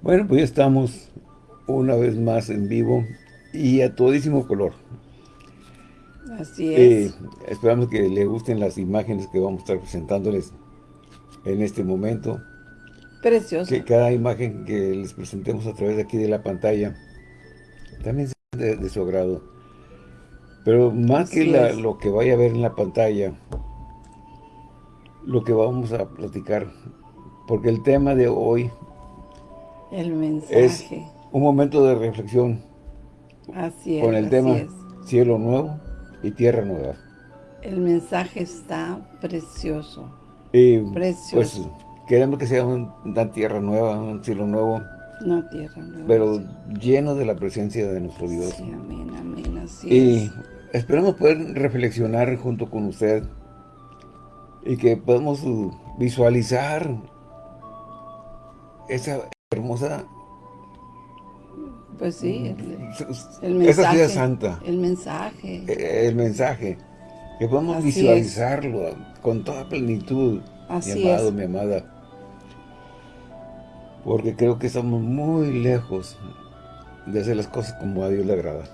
Bueno, pues ya estamos una vez más en vivo y a todísimo color. Así es. esperamos que les gusten las imágenes que vamos a estar presentándoles en este momento. Precioso. Que cada imagen que les presentemos a través de aquí de la pantalla también sea de, su agrado. Pero más que lo que vaya a ver en la pantalla, lo que vamos a platicar, porque el tema de hoy el mensaje. es un momento de reflexión así es, con el tema cielo nuevo y tierra nueva. El mensaje está precioso. Y precioso. Pues queremos que sea una tierra nueva, un cielo nuevo. Una tierra nueva. Pero lleno de la presencia de nuestro Dios. Sí, amén, amén, así y esperamos poder reflexionar junto con usted y que podamos visualizar esa hermosa pues sí, el, mensaje. Esa ciudad santa. El mensaje. E, el, mensaje. Que podamos visualizarlo con toda plenitud, mi amado, mi amada. Porque creo que estamos muy lejos de hacer las cosas como a Dios le agrada.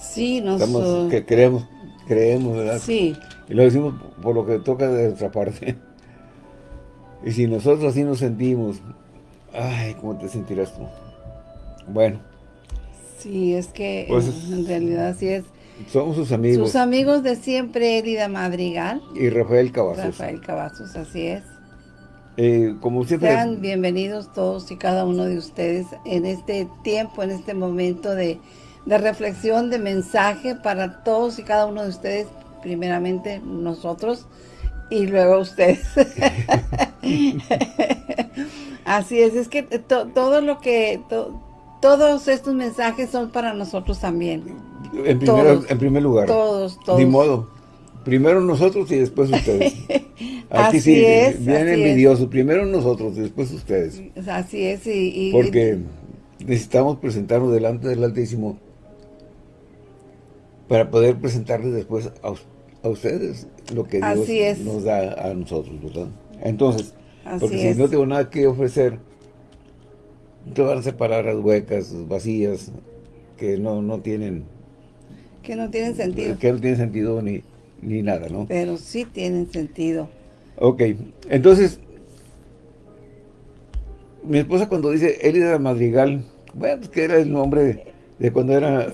Sí, nosotros... que creemos, creemos, ¿verdad? Sí. Y lo decimos por lo que toca de nuestra parte. Y si nosotros así nos sentimos, ay, ¿cómo te sentirás tú? Bueno. Sí, es que pues en realidad así es. Somos sus amigos. Sus amigos de siempre, Elida Madrigal. Y Rafael Cavazos. Rafael Cavazos, así es. Eh, como siempre. Sean bienvenidos todos y cada uno de ustedes en este tiempo, en este momento de, de reflexión, de mensaje para todos y cada uno de ustedes. Primeramente nosotros y luego ustedes. Así es, es que todo lo que, todos estos mensajes son para nosotros también. En, en primer lugar. Todos, todos. Ni modo. Primero nosotros y después ustedes. Aquí así sí, es, bien envidioso. Primero nosotros y después ustedes. Así es. Y, Porque necesitamos presentarnos delante del Altísimo para poder presentarles después a, ustedes lo que Dios nos da a nosotros, ¿verdad? Entonces, porque si no tengo nada que ofrecer, te van a separar las huecas, vacías, que no, no tienen... Que no tienen sentido. Que no tienen sentido ni, ni nada, ¿no? Pero sí tienen sentido. Ok, entonces, mi esposa cuando dice Elida Madrigal, bueno, pues que era el nombre de, cuando era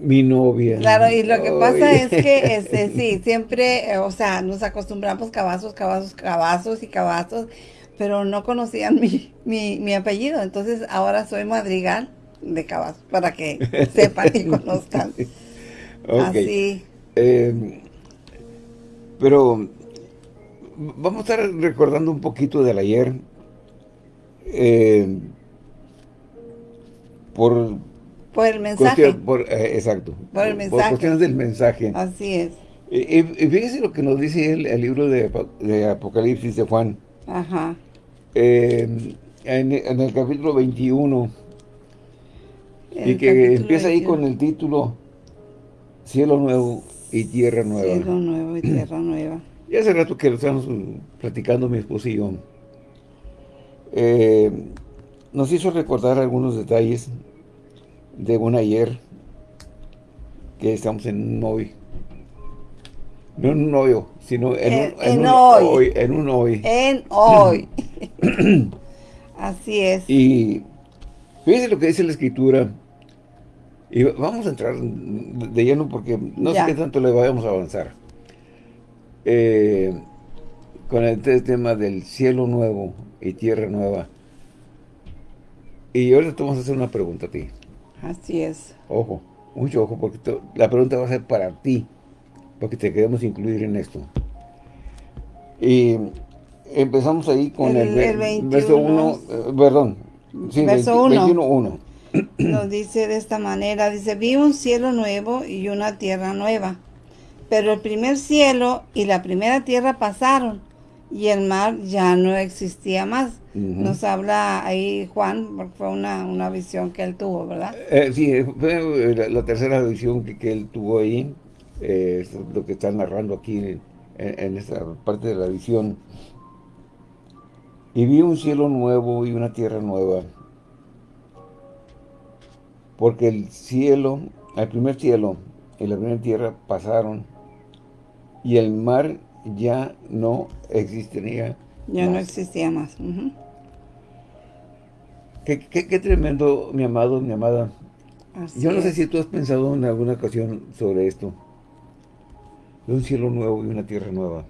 mi novia. Claro, y lo que pasa es que, este, sí, siempre, o sea, nos acostumbramos cabazos, cabazos, cabazos y cabazos, pero no conocían mi, mi, apellido. Entonces ahora soy Madrigal de Cabas, para que sepan y conozcan. Así. Em, pero vamos a estar recordando un poquito del ayer. Em, por por el mensaje. Eh, exacto. Por el mensaje. Por cuestiones del mensaje. Así es. Y, fíjese lo que nos dice el, el libro de, de, Apocalipsis de Juan. Ajá. Eh, en, el capítulo 21, y que empieza ahí con el título Cielo Nuevo y Tierra Nueva. Cielo Nuevo y Tierra Nueva. Y hace rato que lo estamos platicando mi esposo y yo. Eh, nos hizo recordar algunos detalles de un ayer que estamos en un hoy. No en un hoyo, sino en, un, hoy. En un hoy. En hoy. Así es. Y fíjense lo que dice la escritura. Y vamos a entrar de lleno porque no sé qué tanto le vayamos a avanzar. Eh, con el tema del cielo nuevo y tierra nueva. Y ahora te vamos a hacer una pregunta a ti. Así es. Ojo, mucho ojo, porque la pregunta va a ser para ti, porque te queremos incluir en esto. Y empezamos ahí con el, verso 1, eh, perdón, sí, verso 1. Nos dice de esta manera, dice, vi un cielo nuevo y una tierra nueva, pero el primer cielo y la primera tierra pasaron y el mar ya no existía más. Nos habla ahí Juan, porque fue una, visión que él tuvo, ¿verdad? Eh, sí, fue la, tercera visión que, él tuvo ahí, eh, lo que está narrando aquí en, en, esta parte de la visión. Y vi un cielo nuevo y una tierra nueva. Porque el cielo, el primer cielo y la primera tierra pasaron y el mar ya no existiría Ya no existía más. qué, tremendo, mi amado, mi amada. Yo no sé si tú has pensado en alguna ocasión sobre esto. De un cielo nuevo y una tierra nueva.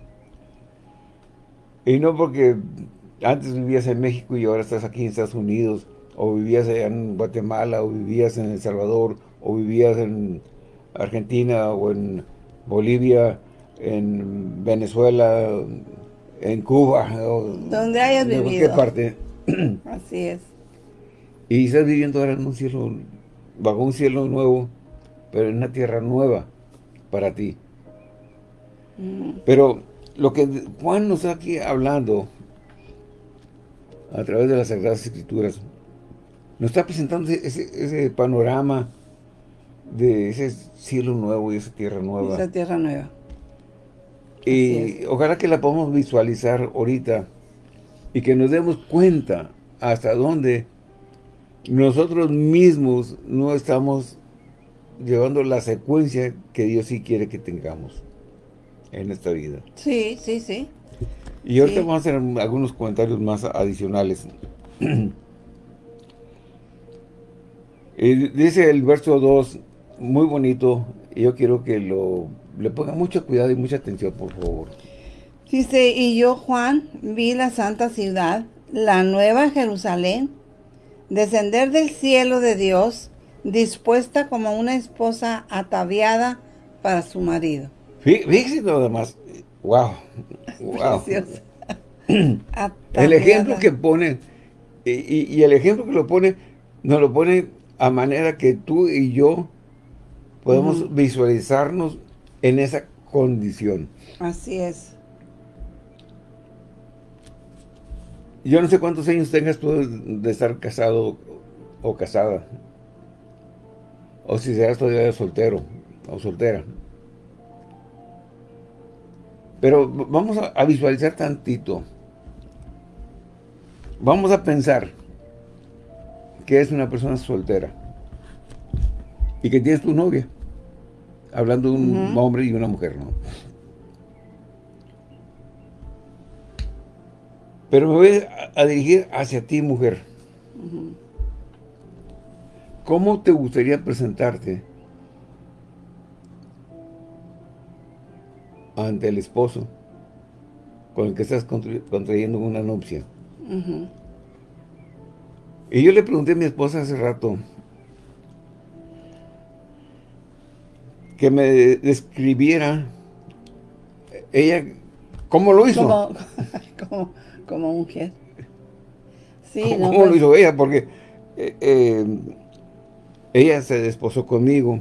Y no porque antes vivías en México y ahora estás aquí en Estados Unidos, o vivías allá en Guatemala, o vivías en El Salvador, o vivías en Argentina, o en Bolivia, en Venezuela, en Cuba, o donde hayas vivido. cualquier parte. Así es. Y estás viviendo ahora en un cielo, bajo un cielo nuevo, pero en una tierra nueva para ti. Mm. Pero lo que Juan nos está aquí hablando a través de las Sagradas Escrituras, nos está presentando ese, panorama de ese cielo nuevo y esa tierra nueva. Esa tierra nueva. Y ojalá que la podamos visualizar ahorita y que nos demos cuenta hasta dónde nosotros mismos no estamos llevando la secuencia que Dios sí quiere que tengamos en esta vida. Sí, sí, sí. Y ahorita vamos a hacer algunos comentarios más adicionales. dice el verso 2, muy bonito, y yo quiero que lo le ponga mucho cuidado y mucha atención, por favor. Dice, y yo, Juan, vi la santa ciudad, la nueva Jerusalén, descender del cielo de Dios, dispuesta como una esposa ataviada para su marido. Fíjese nada más, wow, wow. el ejemplo que pone, y, el ejemplo que lo pone, nos lo pone a manera que tú y yo podemos visualizarnos en esa condición. Así es. Yo no sé cuántos años tengas tú de estar casado o casada. O si seas todavía soltero o soltera. Pero vamos a, visualizar tantito. Vamos a pensar que es una persona soltera y que tienes tu novia. Hablando de un hombre y una mujer, ¿no? Pero me voy a, dirigir hacia ti, mujer. ¿Cómo te gustaría presentarte ante el esposo con el que estás contrayendo una nupcia. Y yo le pregunté a mi esposa hace rato que me describiera ella cómo lo hizo. Como, como, mujer. Sí, ¿Cómo, lo pues. hizo ella? Porque eh, eh, ella se desposó conmigo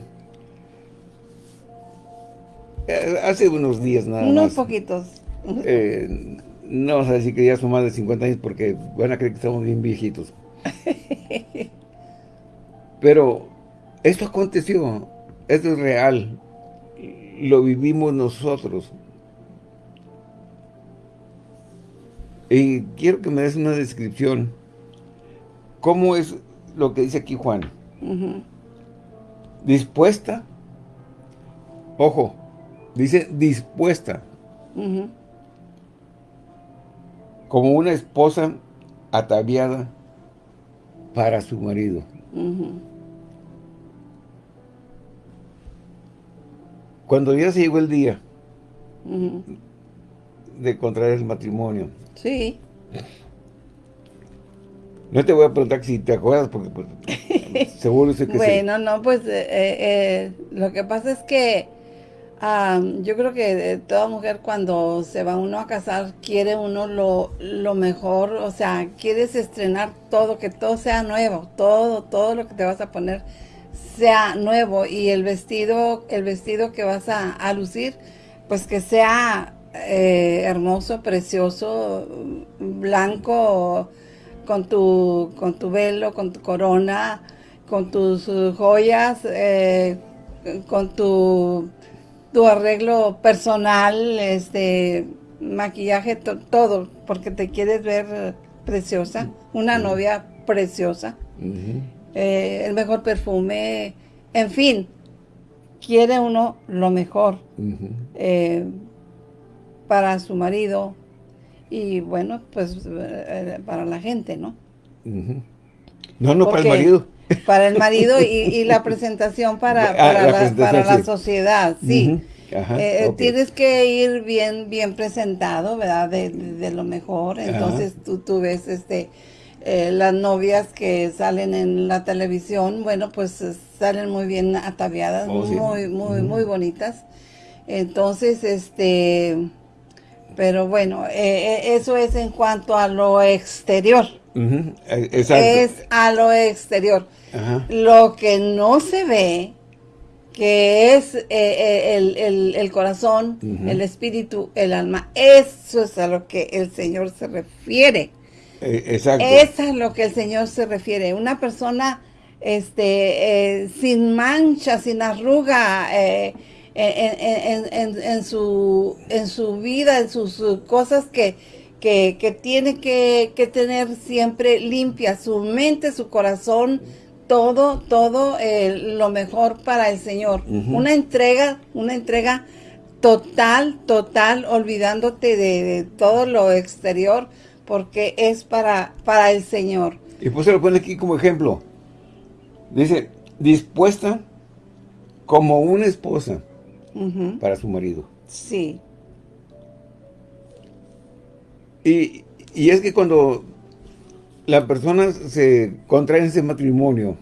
eh, hace unos días nada más. Unos poquitos. Eh, no vamos a decir que ya son más de 50 años porque van a creer que estamos bien viejitos. Pero esto aconteció, esto es real, lo vivimos nosotros. Y quiero que me des una descripción. ¿Cómo es lo que dice aquí Juan? ¿Dispuesta? Ojo, Dice dispuesta. Como una esposa ataviada para su marido. Cuando ya se llegó el día de contraer el matrimonio. Sí. No te voy a preguntar si te acuerdas, porque pues, seguro sé que Bueno, no, pues eh, eh, lo que pasa es que yo creo que toda mujer cuando se va uno a casar quiere uno lo, lo, mejor, o sea, quieres estrenar todo, que todo sea nuevo, todo, todo lo que te vas a poner sea nuevo y el vestido, el vestido que vas a, lucir, pues que sea eh, hermoso, precioso, blanco, con tu, con tu velo, con tu corona, con tus joyas, eh, con tu tu arreglo personal, este, maquillaje, todo, porque te quieres ver preciosa, una novia preciosa, eh, el mejor perfume, en fin, quiere uno lo mejor eh, para su marido y bueno, pues eh, para la gente, ¿no? No, no para el marido. Para el marido y, la presentación para, ah, para, la, sociedad, sí. Eh, tienes que ir bien bien presentado, ¿verdad? De, lo mejor. Entonces tú, tú ves este eh, las novias que salen en la televisión, bueno, pues salen muy bien ataviadas, oh, muy, muy, muy bonitas. Entonces, este, pero bueno, eh, eso es en cuanto a lo exterior. Es a lo exterior. Lo que no se ve que es eh, eh, el, corazón, el espíritu, el alma. Eso es a lo que el Señor se refiere. Eh, exacto. Eso es lo que el Señor se refiere. Una persona este, sin mancha, sin arruga, en, su, en su vida, en sus, cosas que, que, tiene que, que tener siempre limpia, su mente, su corazón, todo, todo eh, lo mejor para el Señor. Una entrega, una entrega total, total, olvidándote de, todo lo exterior, porque es para, para el Señor. Y pues se lo pone aquí como ejemplo. Dice, dispuesta como una esposa para su marido. Sí. Y, y es que cuando la persona se contrae ese matrimonio,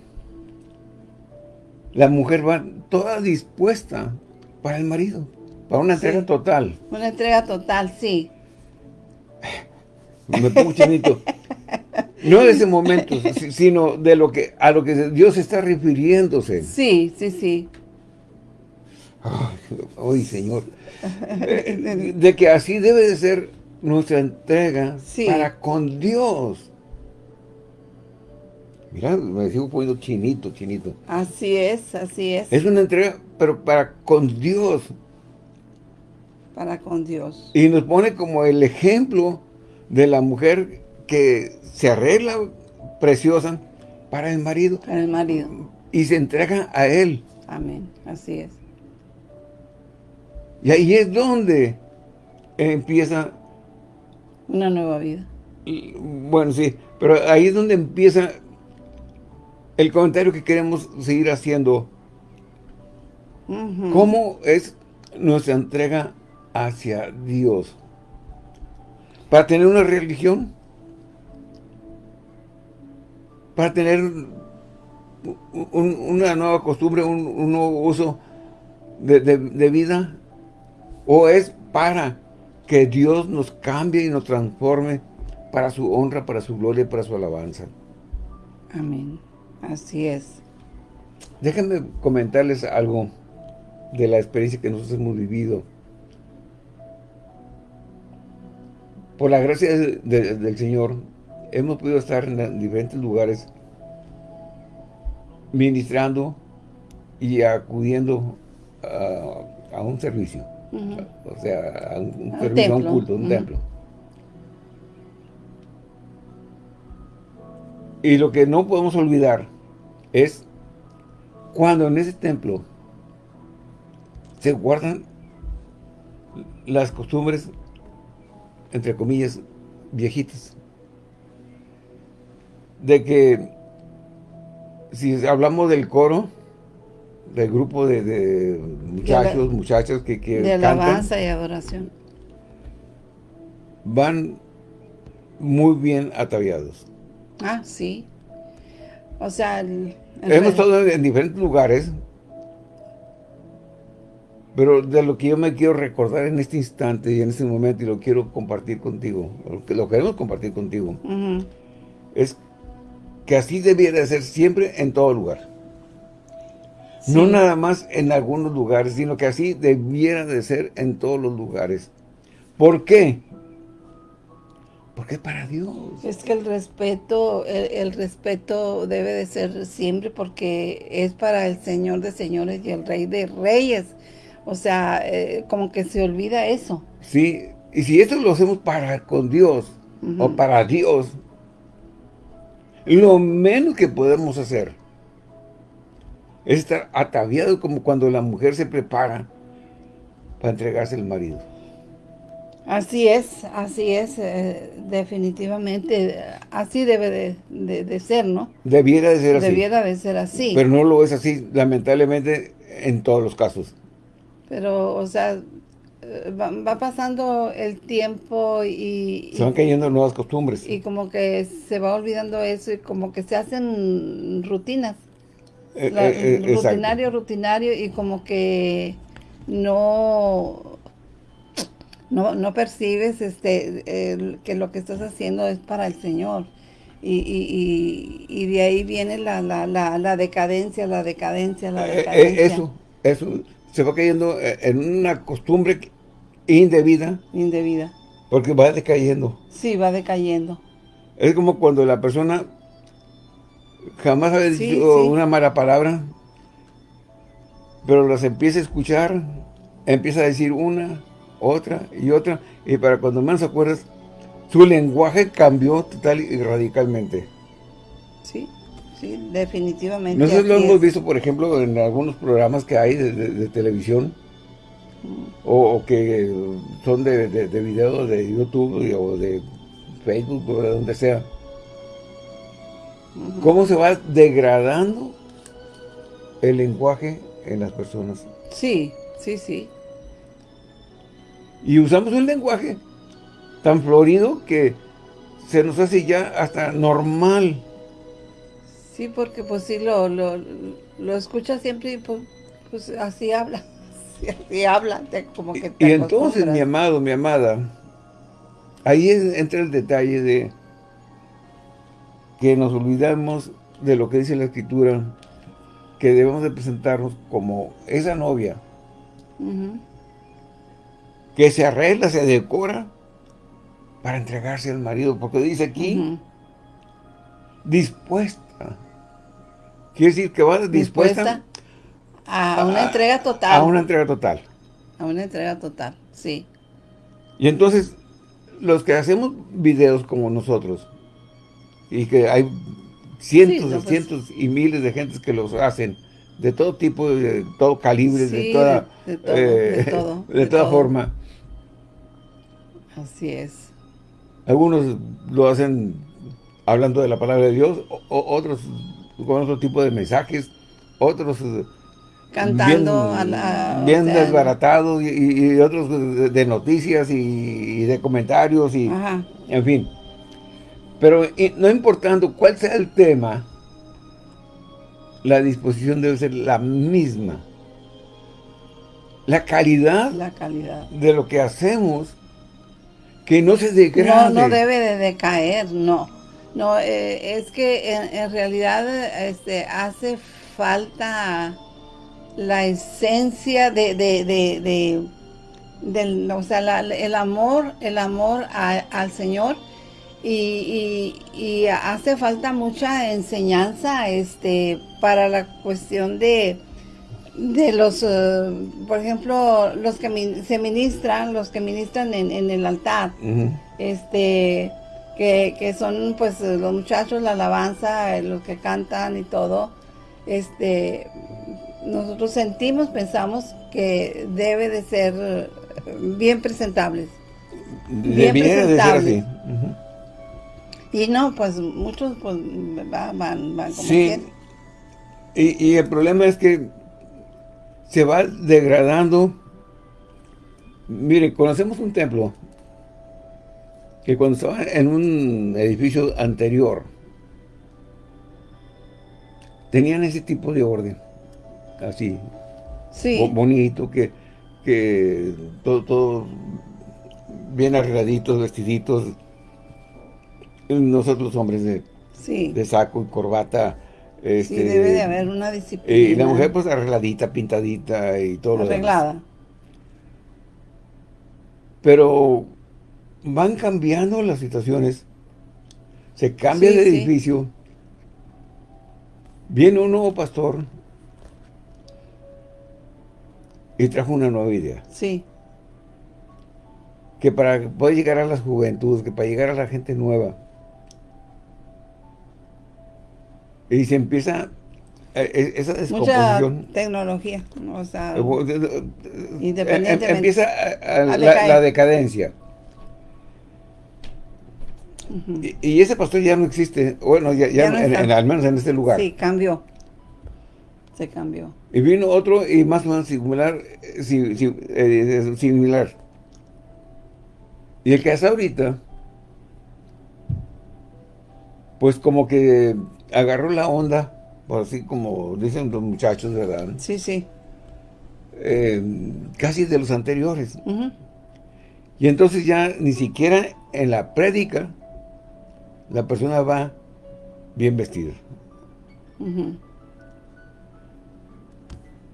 la mujer va toda dispuesta para el marido, para una entrega total. Una entrega total, sí. Me pongo chinito. No de ese momento, sino de lo que a lo que Dios está refiriéndose. Sí, sí, sí. Ay, Señor. Eh, de que así debe de ser nuestra entrega para con Dios. Mira, me sigo poniendo chinito, chinito. Así es, así es. Es una entrega, pero para con Dios. Para con Dios. Y nos pone como el ejemplo de la mujer que se arregla preciosa para el marido. Para el marido. Y se entrega a él. Amén, así es. Y ahí es donde empieza... Una nueva vida. Bueno, sí, pero ahí es donde empieza el comentario que queremos seguir haciendo. ¿Cómo es nuestra entrega hacia Dios? Para tener una religión, para tener una nueva costumbre, un, nuevo uso de, de, vida, o es para que Dios nos cambie y nos transforme para su honra, para su gloria y para su alabanza. Amén. Así es. Déjenme comentarles algo de la experiencia que nosotros hemos vivido. Por la gracia del Señor, hemos podido estar en diferentes lugares ministrando y acudiendo a, un servicio. O sea, a un, servicio, a un culto, a un templo. Y lo que no podemos olvidar es cuando en ese templo se guardan las costumbres, entre comillas, viejitas. De que si hablamos del coro, del grupo de, muchachos, muchachas que, que De alabanza y adoración. Van muy bien ataviados. Ah, sí. O sea... Hemos estado en diferentes lugares, pero de lo que yo me quiero recordar en este instante y en este momento, y lo quiero compartir contigo, lo, que, lo queremos compartir contigo, es que así debiera de ser siempre en todo lugar. No nada más en algunos lugares, sino que así debiera de ser en todos los lugares. ¿Por qué? Porque para Dios. Es que el respeto, el, respeto debe de ser siempre porque es para el Señor de señores y el Rey de reyes. O sea, eh, como que se olvida eso. Sí, y si esto lo hacemos para con Dios, o para Dios, Lo menos que podemos hacer es estar ataviado como cuando la mujer se prepara para entregarse al marido. Así es, así es, eh, definitivamente, así debe de, ser, ¿no? Debiera de ser así. Debiera de ser así. Pero no lo es así, lamentablemente, en todos los casos. Pero, o sea, eh, va, pasando el tiempo y... Se van cayendo nuevas costumbres. Y como que se va olvidando eso y como que se hacen rutinas. Eh, rutinario, rutinario y como que no no, no percibes este que lo que estás haciendo es para el Señor. Y, y, y, de ahí viene la, la, la, decadencia, la decadencia, la eh, eh, decadencia. eso, eso se va cayendo eh, en una costumbre indebida. Indebida. Porque va decayendo. Sí, va decayendo. Es como cuando la persona jamás ha dicho una mala palabra, pero las empieza a escuchar, empieza a decir una, otra y otra, y para cuando menos acuerdas, su lenguaje cambió total y radicalmente. Sí, definitivamente. Nosotros lo hemos visto, por ejemplo, en algunos programas que hay de, televisión, o, que son de, de, videos de YouTube o de Facebook o de donde sea. ¿Cómo se va degradando el lenguaje en las personas? Sí, sí, sí. Y usamos un lenguaje tan florido que se nos hace ya hasta normal. Sí, porque pues sí, lo, lo, lo escuchas siempre y pues, pues así habla. Así, habla, como que Y entonces, mi amado, mi amada, ahí entra el detalle de que nos olvidamos de lo que dice la Escritura, que debemos de presentarnos como esa novia que se arregla, se decora para entregarse al marido, porque dice aquí, dispuesta. Quiere decir que va dispuesta, a, una entrega total. A una entrega total. A una entrega total, sí. Y entonces, los que hacemos videos como nosotros, y que hay cientos y pues cientos y miles de gentes que los hacen, de todo tipo, de todo calibre, de toda, de, todo, de, eh, toda forma. Así es. Algunos lo hacen hablando de la palabra de Dios, otros con otro tipo de mensajes, otros eh, cantando bien, desbaratados y, otros de, noticias y, de comentarios y en fin. Pero no importando cuál sea el tema, la disposición debe ser la misma. La calidad, la calidad. de lo que hacemos que no se degrade. No, no debe de decaer, no. No, eh, es que en, realidad este, hace falta la esencia de, de, de, del, o sea, el amor, el amor al Señor. Y, y, hace falta mucha enseñanza este, para la cuestión de, de los, eh, por ejemplo, los que se ministran, los que ministran en, el altar, este, que, son pues los muchachos, la alabanza, eh, los que cantan y todo, este, nosotros sentimos, pensamos que debe de ser bien presentables. Bien presentables. Y no, pues muchos pues van, van, como sí. Y, y el problema es que se va degradando. Mire, conocemos un templo que cuando estaba en un edificio anterior, tenían ese tipo de orden, así, bonito, que, que todo, todo bien arregladitos, vestiditos, nosotros hombres de, de saco y corbata, este, sí, debe de haber una disciplina. Y la mujer pues arregladita, pintadita y todo Arreglada. lo demás. Pero van cambiando las situaciones. Se cambia de edificio. Viene un nuevo pastor y trajo una nueva idea. Sí. Que para poder llegar a las juventudes, que para llegar a la gente nueva, Y se empieza eh, eh, esa descomposición. Mucha tecnología, o sea, independientemente. Empieza la, decadencia. Y, ese pastor ya no existe, bueno, ya, al menos en este lugar. Sí, cambió. Se cambió. Y vino otro y más o menos similar, similar. Y el que hace ahorita, pues como que agarró la onda, por así como dicen los muchachos, ¿verdad? Sí, sí. Eh, casi de los anteriores. Y entonces ya ni siquiera en la prédica la persona va bien vestida.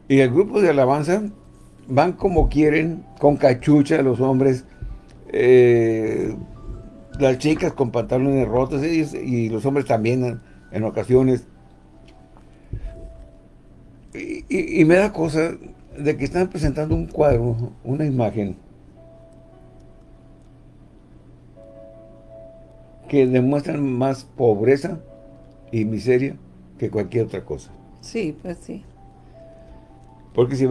Y el grupo de alabanza van como quieren, con cachucha los hombres, eh, las chicas con pantalones rotos y, los hombres también en, ocasiones. Y, me da cosa de que están presentando un cuadro, una imagen, que demuestran más pobreza y miseria que cualquier otra cosa. Sí, pues sí. Porque si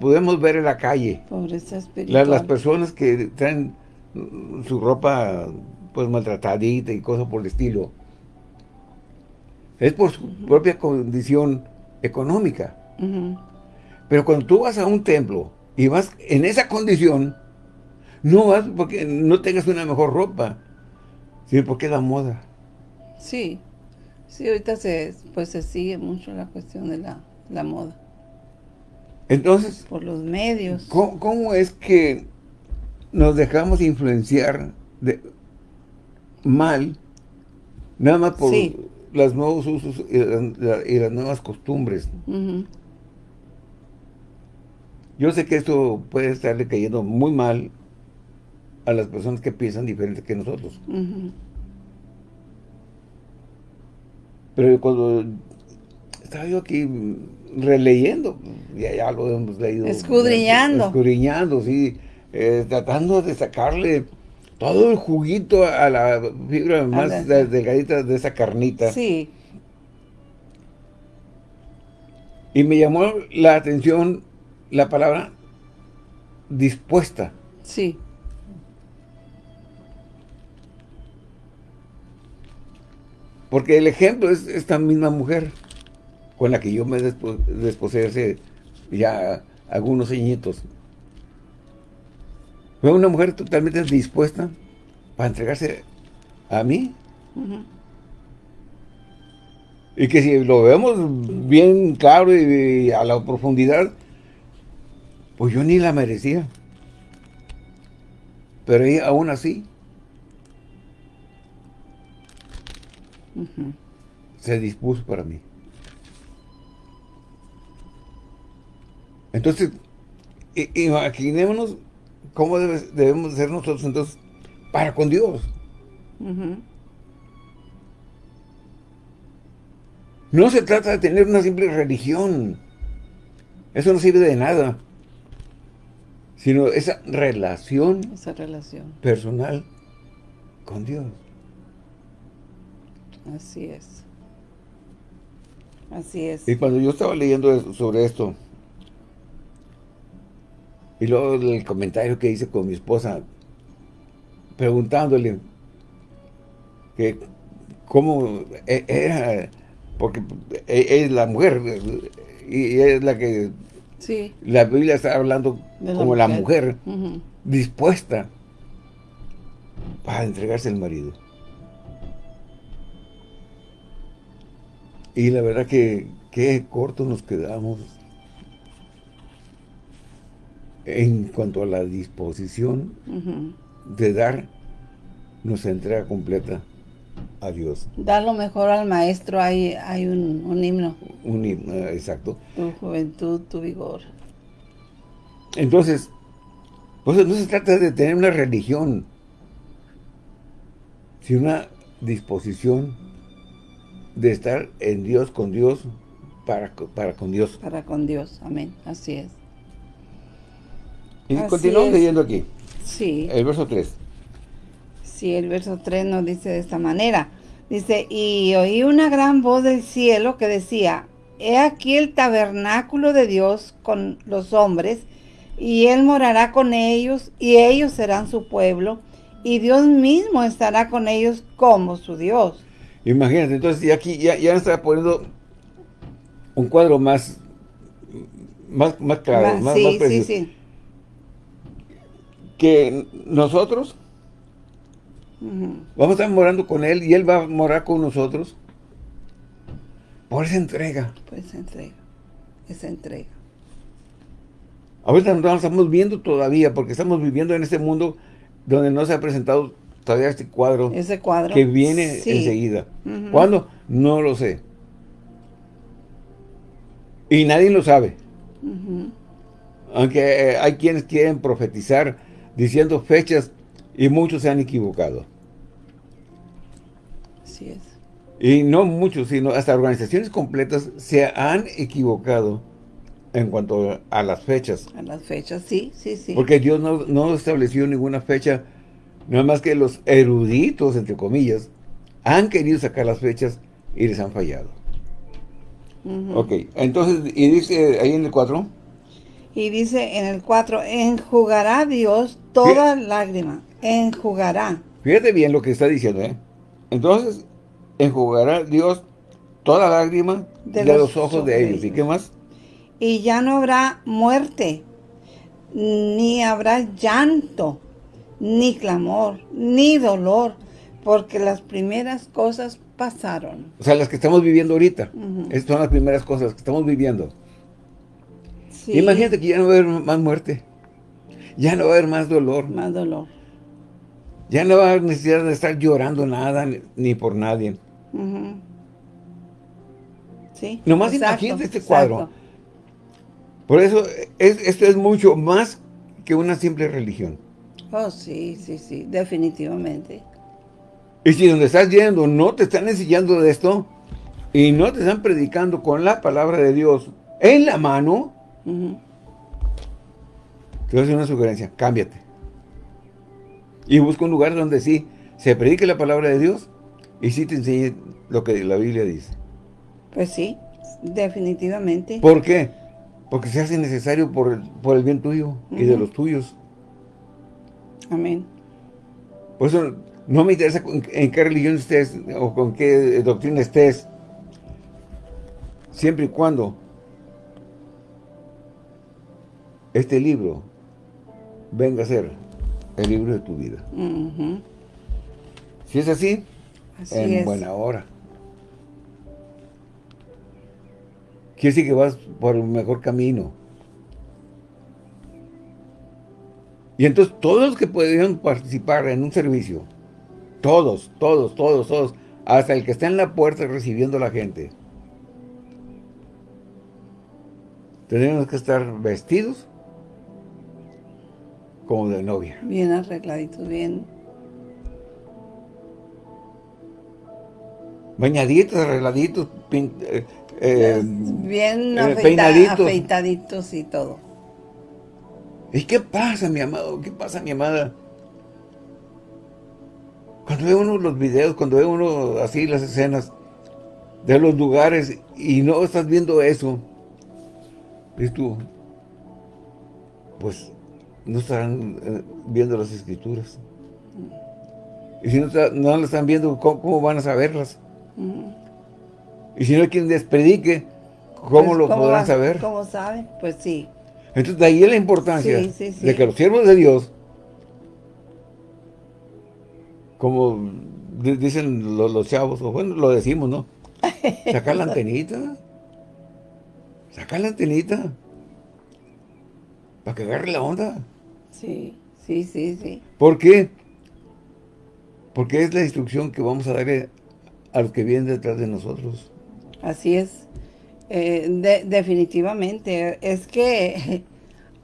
podemos ver en la calle las personas que traen su ropa pues maltratadita y cosas por el estilo. Es por su propia condición económica. Pero cuando tú vas a un templo y vas en esa condición, no vas porque no tengas una mejor ropa, sino porque es la moda. Sí, sí, ahorita se, pues se sigue mucho la cuestión de la, la moda. Entonces... Por los medios. ¿cómo, es que nos dejamos influenciar de, mal, nada más por los nuevos usos y, las nuevas costumbres. Yo sé que esto puede estarle cayendo muy mal a las personas que piensan diferente que nosotros. Pero cuando estaba yo aquí releyendo, ya, ya lo hemos leído. Escudriñando. Escudriñando, sí. Eh, tratando de sacarle todo el juguito a la fibra más delgadita de esa carnita. Sí. Y me llamó la atención la palabra dispuesta. Sí. Porque el ejemplo es esta misma mujer con la que yo me desposé hace ya algunos añitos. Fue una mujer totalmente dispuesta para entregarse a mí. Y que si lo vemos bien claro y, a la profundidad, pues yo ni la merecía. Pero ella aún así se dispuso para mí. Entonces, imaginémonos ¿Cómo debemos ser nosotros entonces para con Dios? No se trata de tener una simple religión. Eso no sirve de nada. Sino esa relación, esa relación personal con Dios. Así es. Así es. Y cuando yo estaba leyendo sobre esto, y luego el comentario que hice con mi esposa, preguntándole que cómo e, era, porque e, es la mujer y es la que sí. la Biblia está hablando como la mujer, dispuesta para entregarse al marido. Y la verdad que qué corto nos quedamos en cuanto a la disposición de dar nuestra entrega completa a Dios. Dar lo mejor al maestro, hay, hay un, himno. Un himno, exacto. Tu juventud, tu vigor. Entonces, pues no se trata de tener una religión, sino una disposición de estar en Dios, con Dios, para, para con Dios. Para con Dios, amén, así es. Y continuamos leyendo aquí. Sí. El verso 3. Sí, el verso 3 nos dice de esta manera. Dice, y oí una gran voz del cielo que decía, He aquí el tabernáculo de Dios con los hombres, y Él morará con ellos, y ellos serán su pueblo, y Dios mismo estará con ellos como su Dios. Imagínate, entonces y aquí ya, ya está poniendo un cuadro más, más, más claro, más, sí, Sí, sí. Que nosotros vamos a estar morando con Él y Él va a morar con nosotros por esa entrega. Por esa entrega, esa entrega. Ahorita no estamos viendo todavía porque estamos viviendo en este mundo donde no se ha presentado todavía este cuadro. Ese cuadro. Que viene enseguida. ¿Cuándo? No lo sé. Y nadie lo sabe. Aunque eh, hay quienes quieren profetizar diciendo fechas y muchos se han equivocado. Así es. Y no muchos, sino hasta organizaciones completas se han equivocado en cuanto a las fechas. A las fechas, sí, sí, sí. Porque Dios no, no estableció ninguna fecha, nada más que los eruditos, entre comillas, han querido sacar las fechas y les han fallado. Ok, entonces, y dice ahí en el 4. Y dice en el 4, enjugará Dios toda lágrima, enjugará. Fíjate bien lo que está diciendo, ¿eh? Entonces, enjugará Dios toda lágrima de, los, ojos de ellos. ¿Y qué más? Y ya no habrá muerte, ni habrá llanto, ni clamor, ni dolor, porque las primeras cosas pasaron. O sea, las que estamos viviendo ahorita. Estas son las primeras cosas que estamos viviendo. Imagínate que ya no va a haber más muerte. Ya no va a haber más dolor. Más dolor. Ya no va a haber necesidad de estar llorando nada ni por nadie. Sí. Nomás imagínate este cuadro. Por eso, esto es mucho más que una simple religión. Oh, sí, sí, sí, definitivamente. Y si donde estás yendo no te están enseñando de esto, y no te están predicando con la palabra de Dios en la mano, te voy a hacer una sugerencia, cámbiate. Y busca un lugar donde sí se predique la palabra de Dios y sí te enseñe lo que la Biblia dice. Pues sí, definitivamente. ¿Por qué? Porque se hace necesario por el, por el bien tuyo y de los tuyos. Amén. Por eso no me interesa en qué religión estés o con qué doctrina estés. Siempre y cuando este libro venga a ser el libro de tu vida. Si es así, en buena hora. Quiere decir que vas por el mejor camino. Y entonces todos los que podían participar en un servicio, todos, todos, todos, todos, hasta el que está en la puerta recibiendo a la gente, tenemos que estar vestidos como de novia. Bien arregladitos, bien bañaditos, arregladitos, eh, eh, bien eh, afeitaditos y todo. ¿Y qué pasa, mi amado? ¿Qué pasa, mi amada? Cuando ve uno los videos, cuando ve uno así las escenas de los lugares y no estás viendo eso, y tú, pues no estarán viendo las escrituras. Y si no, no las están viendo, ¿cómo van a saberlas? Y si no hay quien les predique, ¿cómo pues, lo podrán saber? ¿Cómo saben? Pues sí. Entonces de ahí es la importancia de que los siervos de Dios, como dicen los, chavos, o bueno, lo decimos, ¿no? Sacar la antenita. Sacar la antenita. Para que agarre la onda. Sí, sí, sí, sí. ¿Por qué? Porque es la instrucción que vamos a darle a los que vienen detrás de nosotros. Así es. Eh, definitivamente. Es que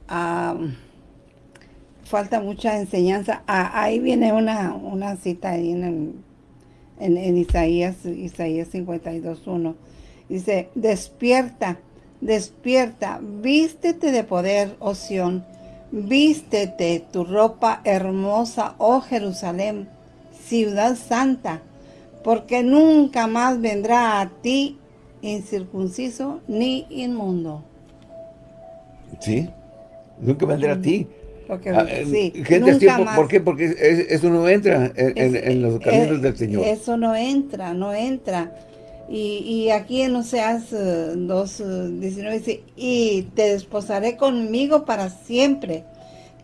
falta mucha enseñanza. Ah, ahí viene una, una cita ahí en, en, Isaías, Isaías 52.1. Dice, despierta, despierta, vístete de poder, oh Sión, vístete tu ropa hermosa, oh Jerusalén, ciudad santa, porque nunca más vendrá a ti incircunciso ni inmundo. Sí, nunca vendrá a ti. Porque, ah, sí, ¿Por qué? Porque eso no entra en, los caminos del Señor. Eso no entra, no entra. Y, aquí en Oseas 2, eh, 19 dice, y te desposaré conmigo para siempre.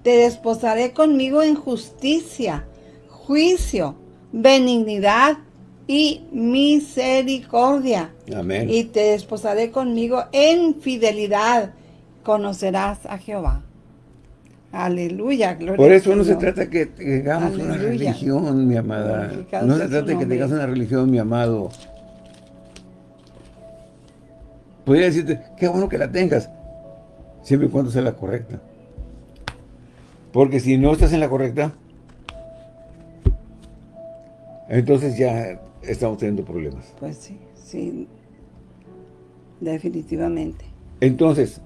Te desposaré conmigo en justicia, juicio, benignidad y misericordia. Amén. Y te desposaré conmigo en fidelidad. Conocerás a Jehová. Aleluya, gloria Por eso no se trata que tengamos una religión, mi amada. No se trata de que tengas una religión, mi amado. Podría decirte, qué bueno que la tengas, siempre y cuando sea la correcta. Porque si no estás en la correcta, entonces ya estamos teniendo problemas. Pues sí, sí, definitivamente. Entonces,